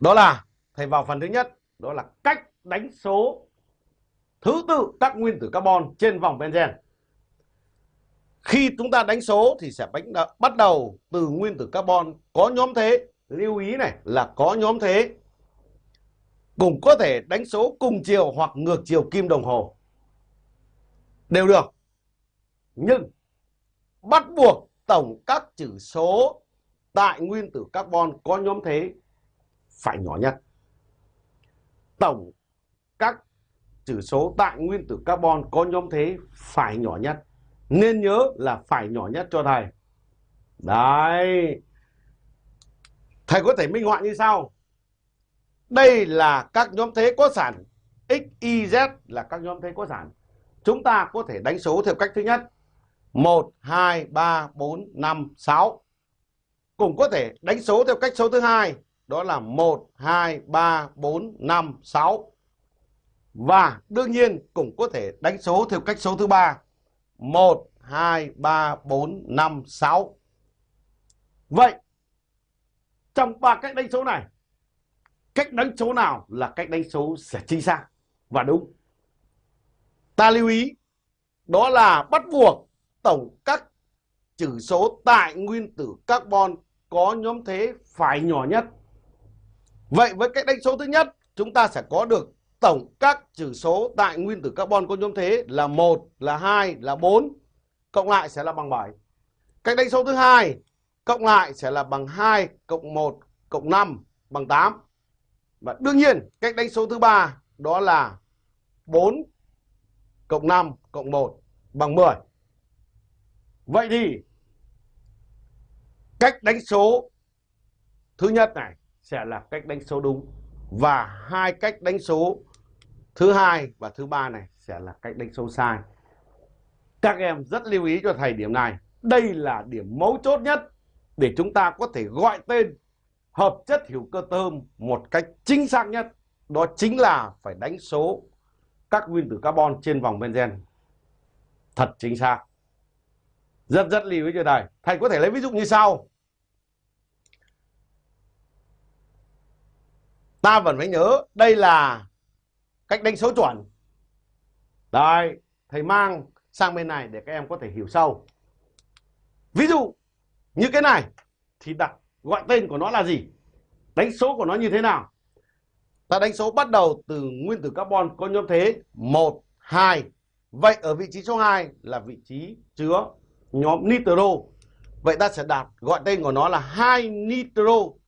Đó là thầy vào phần thứ nhất, đó là cách đánh số thứ tự các nguyên tử carbon trên vòng benzen. Khi chúng ta đánh số thì sẽ bắt đầu từ nguyên tử carbon có nhóm thế. Lưu ý này là có nhóm thế. Cũng có thể đánh số cùng chiều hoặc ngược chiều kim đồng hồ. Đều được. Nhưng bắt buộc tổng các chữ số tại nguyên tử carbon có nhóm thế phải nhỏ nhất. Tổng các chữ số tại nguyên tử carbon có nhóm thế phải nhỏ nhất. Nên nhớ là phải nhỏ nhất cho thầy. Đấy. Thầy có thể minh họa như sau. Đây là các nhóm thế có sản. X, Y, Z là các nhóm thế có sản. Chúng ta có thể đánh số theo cách thứ nhất. 1, 2, 3, 4, 5, 6. Cũng có thể đánh số theo cách số thứ hai. Đó là 1, 2, 3, 4, 5, 6. Và đương nhiên cũng có thể đánh số theo cách số thứ ba. 1, 2, 3, 4, 5, 6 Vậy Trong ba cách đánh số này Cách đánh số nào là cách đánh số sẽ chính xác và đúng? Ta lưu ý Đó là bắt buộc tổng các chữ số tại nguyên tử carbon có nhóm thế phải nhỏ nhất. Vậy với cách đánh số thứ nhất chúng ta sẽ có được tổng các chữ số tại nguyên tử carbon có nhóm thế là 1, là 2, là 4 cộng lại sẽ là bằng 7. Cách đánh số thứ hai cộng lại sẽ là bằng 2 cộng 1 cộng 5 bằng 8. Và đương nhiên cách đánh số thứ ba đó là 4 cộng 5 cộng 1 bằng 10. Vậy thì cách đánh số thứ nhất này sẽ là cách đánh số đúng. Và hai cách đánh số thứ hai và thứ ba này sẽ là cách đánh số sai. Các em rất lưu ý cho thầy điểm này. Đây là điểm mấu chốt nhất để chúng ta có thể gọi tên hợp chất hữu cơ tôm một cách chính xác nhất. Đó chính là phải đánh số các nguyên tử carbon trên vòng benzen thật chính xác. Rất rất lưu ý cho thầy. Thầy có thể lấy ví dụ như sau. Ta vẫn phải nhớ đây là cách đánh số chuẩn. Đây thầy mang sang bên này để các em có thể hiểu sâu. Ví dụ như cái này thì đặt gọi tên của nó là gì? Đánh số của nó như thế nào? Ta đánh số bắt đầu từ nguyên tử carbon có nhóm thế 1, 2 vậy ở vị trí số 2 là vị trí chứa nhóm nitro. Vậy ta sẽ đặt gọi tên của nó là hai nitro.